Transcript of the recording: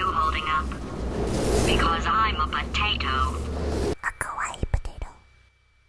you holding up? Because I'm a potato.